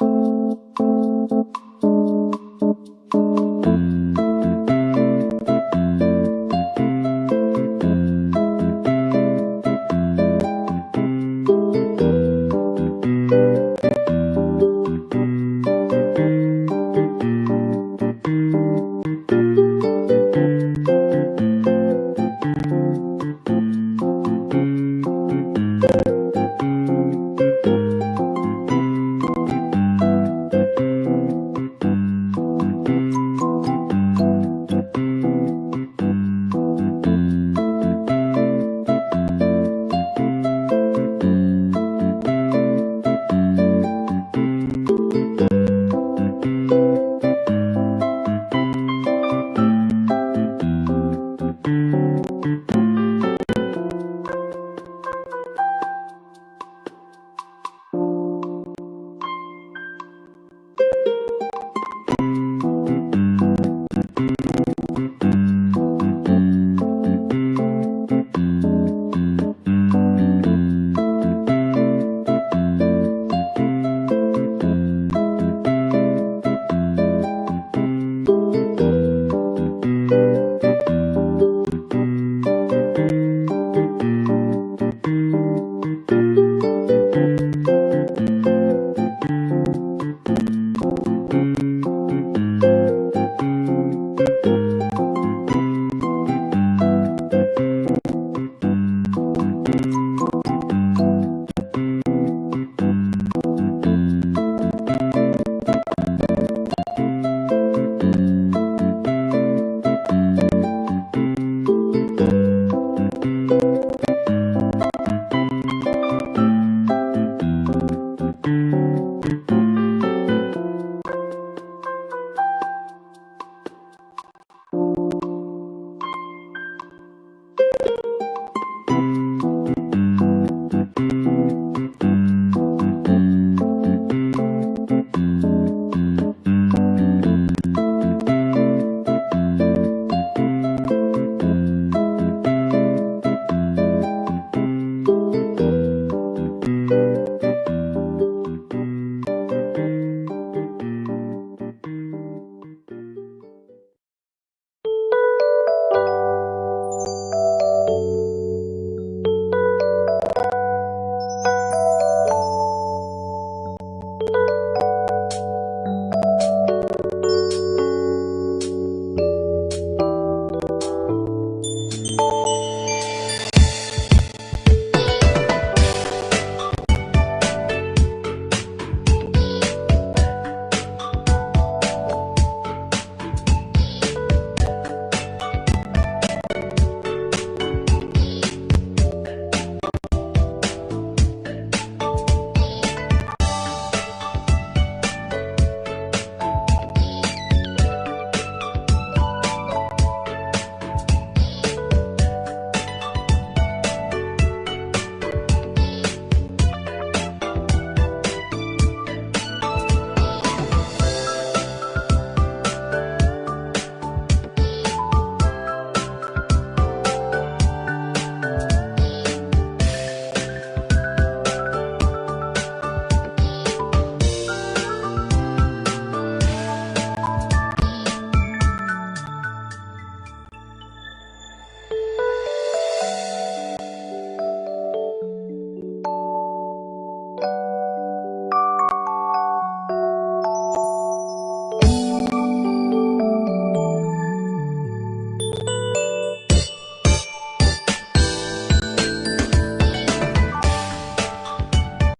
you